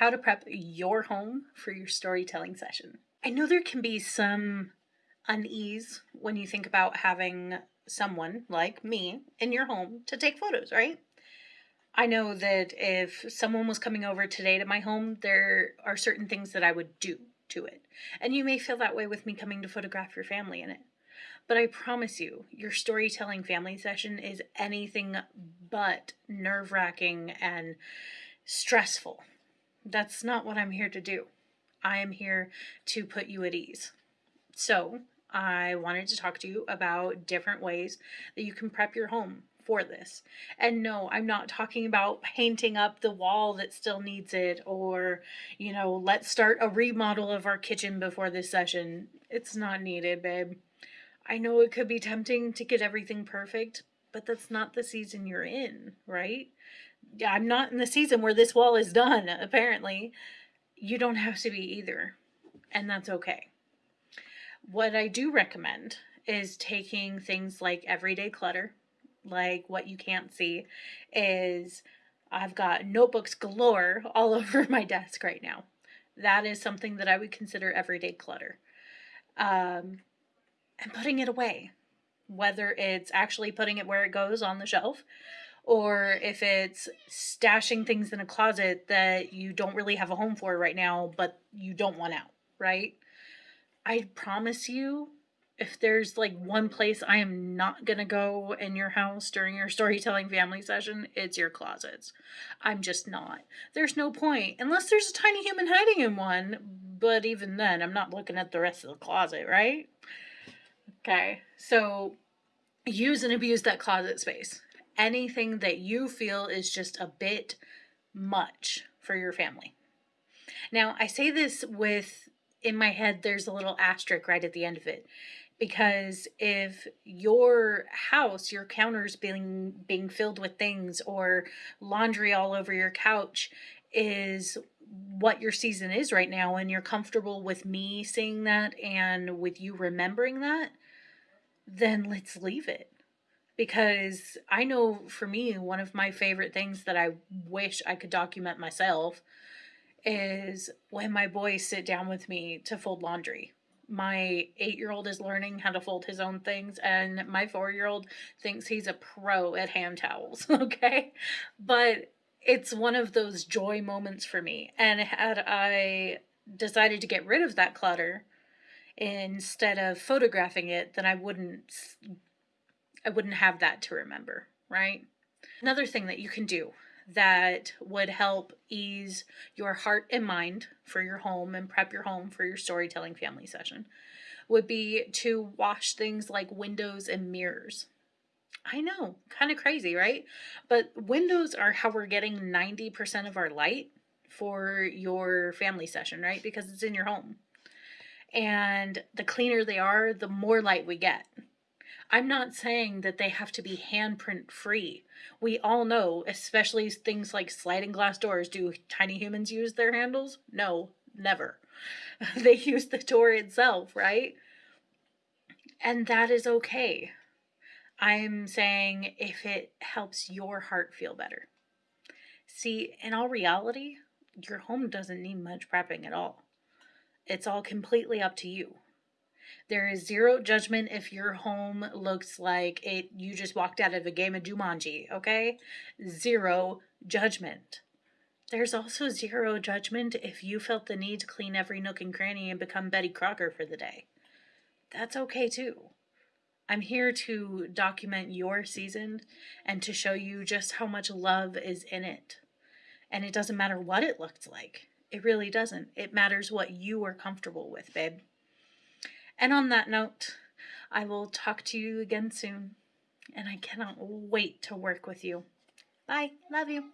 how to prep your home for your storytelling session. I know there can be some unease when you think about having someone like me in your home to take photos, right? I know that if someone was coming over today to my home, there are certain things that I would do to it. And you may feel that way with me coming to photograph your family in it. But I promise you, your storytelling family session is anything but nerve wracking and stressful. That's not what I'm here to do. I am here to put you at ease. So, I wanted to talk to you about different ways that you can prep your home for this. And no, I'm not talking about painting up the wall that still needs it or, you know, let's start a remodel of our kitchen before this session. It's not needed, babe. I know it could be tempting to get everything perfect, but that's not the season you're in, right? I'm not in the season where this wall is done, apparently. You don't have to be either, and that's okay. What I do recommend is taking things like everyday clutter, like what you can't see, is I've got notebooks galore all over my desk right now. That is something that I would consider everyday clutter. Um, and putting it away, whether it's actually putting it where it goes on the shelf or if it's stashing things in a closet that you don't really have a home for right now, but you don't want out, right? I promise you, if there's like one place I am not gonna go in your house during your storytelling family session, it's your closets. I'm just not. There's no point, unless there's a tiny human hiding in one, but even then, I'm not looking at the rest of the closet, right? Okay, so use and abuse that closet space. Anything that you feel is just a bit much for your family. Now, I say this with, in my head, there's a little asterisk right at the end of it. Because if your house, your counters being being filled with things or laundry all over your couch is what your season is right now and you're comfortable with me seeing that and with you remembering that, then let's leave it. Because I know for me, one of my favorite things that I wish I could document myself is when my boys sit down with me to fold laundry. My eight year old is learning how to fold his own things, and my four year old thinks he's a pro at hand towels. Okay. But it's one of those joy moments for me. And had I decided to get rid of that clutter, instead of photographing it, then I wouldn't I wouldn't have that to remember, right? Another thing that you can do that would help ease your heart and mind for your home and prep your home for your storytelling family session would be to wash things like windows and mirrors. I know, kind of crazy, right? But windows are how we're getting 90% of our light for your family session, right? Because it's in your home and the cleaner they are, the more light we get. I'm not saying that they have to be handprint free. We all know, especially things like sliding glass doors, do tiny humans use their handles? No, never. they use the door itself, right? And that is okay. I'm saying if it helps your heart feel better. See, in all reality, your home doesn't need much prepping at all. It's all completely up to you. There is zero judgment if your home looks like it you just walked out of a game of Jumanji, okay? Zero judgment. There's also zero judgment if you felt the need to clean every nook and cranny and become Betty Crocker for the day. That's okay too. I'm here to document your season and to show you just how much love is in it. And it doesn't matter what it looked like. It really doesn't. It matters what you are comfortable with, babe. And on that note, I will talk to you again soon. And I cannot wait to work with you. Bye. Love you.